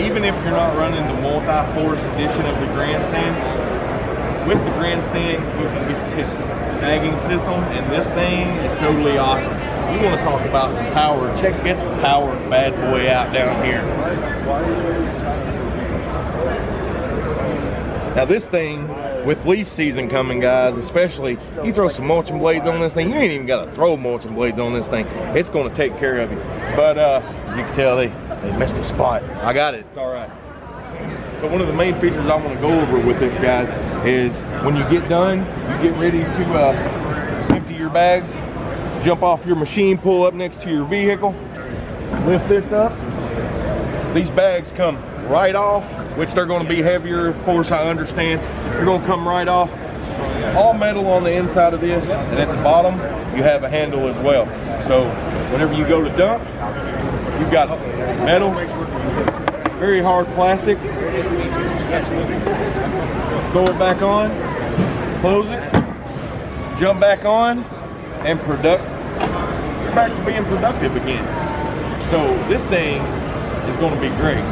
even if you're not running the multi-force edition of the grandstand, with the grandstand, you can get this bagging system, and this thing is totally awesome. We want to talk about some power. Check this power bad boy out down here. Now this thing, with leaf season coming, guys, especially, you throw some mulching blades on this thing, you ain't even got to throw mulching blades on this thing. It's going to take care of you. But uh, you can tell they, they missed a spot. I got it. It's all right. So one of the main features I want to go over with this, guys, is when you get done, you get ready to uh, empty your bags, jump off your machine, pull up next to your vehicle, lift this up. These bags come right off, which they're going to be heavier, of course, I understand. They're going to come right off. All metal on the inside of this, and at the bottom, you have a handle as well. So whenever you go to dump, you've got metal, very hard plastic. Throw it back on, close it, jump back on, and product back to being productive again. So this thing is going to be great.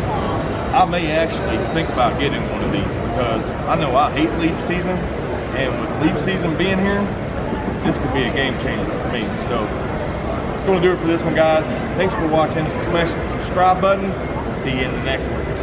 I may actually think about getting one of these because I know I hate leaf season, and with leaf season being here, this could be a game changer for me. So it's going to do it for this one, guys. Thanks for watching. Smash the subscribe button. See you in the next one.